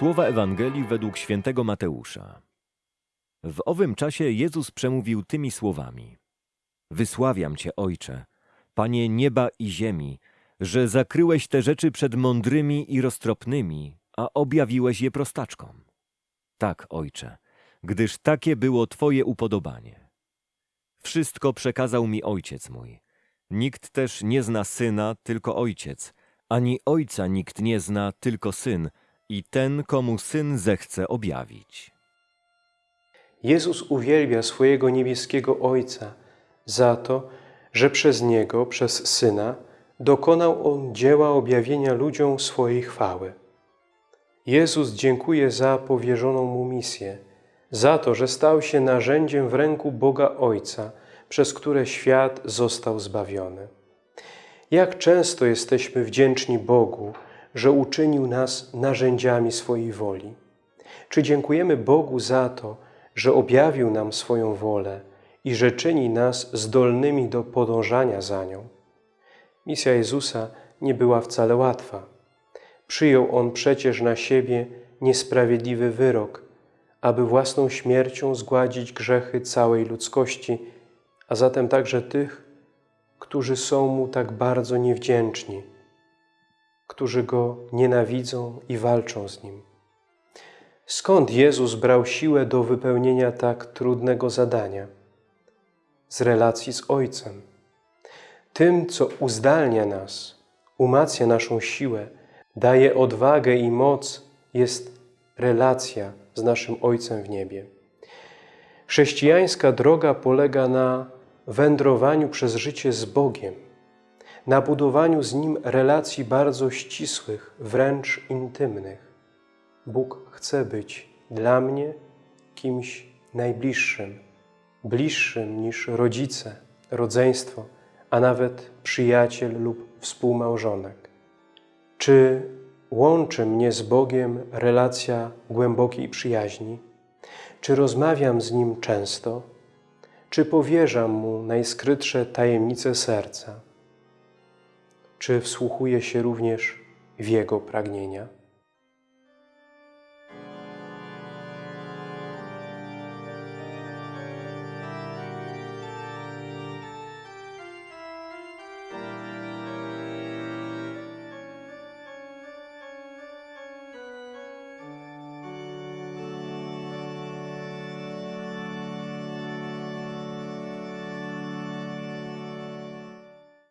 Słowa Ewangelii według świętego Mateusza. W owym czasie Jezus przemówił tymi słowami: Wysławiam Cię, Ojcze, Panie nieba i ziemi, że zakryłeś te rzeczy przed mądrymi i roztropnymi, a objawiłeś je prostaczkom. Tak, Ojcze, gdyż takie było Twoje upodobanie. Wszystko przekazał mi Ojciec mój. Nikt też nie zna Syna, tylko Ojciec, ani Ojca nikt nie zna, tylko Syn i ten, komu Syn zechce objawić. Jezus uwielbia swojego niebieskiego Ojca za to, że przez Niego, przez Syna, dokonał On dzieła objawienia ludziom swojej chwały. Jezus dziękuje za powierzoną Mu misję, za to, że stał się narzędziem w ręku Boga Ojca, przez które świat został zbawiony. Jak często jesteśmy wdzięczni Bogu, że uczynił nas narzędziami swojej woli. Czy dziękujemy Bogu za to, że objawił nam swoją wolę i że czyni nas zdolnymi do podążania za nią? Misja Jezusa nie była wcale łatwa. Przyjął On przecież na siebie niesprawiedliwy wyrok, aby własną śmiercią zgładzić grzechy całej ludzkości, a zatem także tych, którzy są Mu tak bardzo niewdzięczni, którzy Go nienawidzą i walczą z Nim. Skąd Jezus brał siłę do wypełnienia tak trudnego zadania? Z relacji z Ojcem. Tym, co uzdalnia nas, umacnia naszą siłę, daje odwagę i moc, jest relacja z naszym Ojcem w niebie. Chrześcijańska droga polega na wędrowaniu przez życie z Bogiem, na budowaniu z Nim relacji bardzo ścisłych, wręcz intymnych. Bóg chce być dla mnie kimś najbliższym, bliższym niż rodzice, rodzeństwo, a nawet przyjaciel lub współmałżonek. Czy łączy mnie z Bogiem relacja głębokiej przyjaźni? Czy rozmawiam z Nim często? Czy powierzam Mu najskrytsze tajemnice serca? Czy wsłuchuję się również w Jego pragnienia?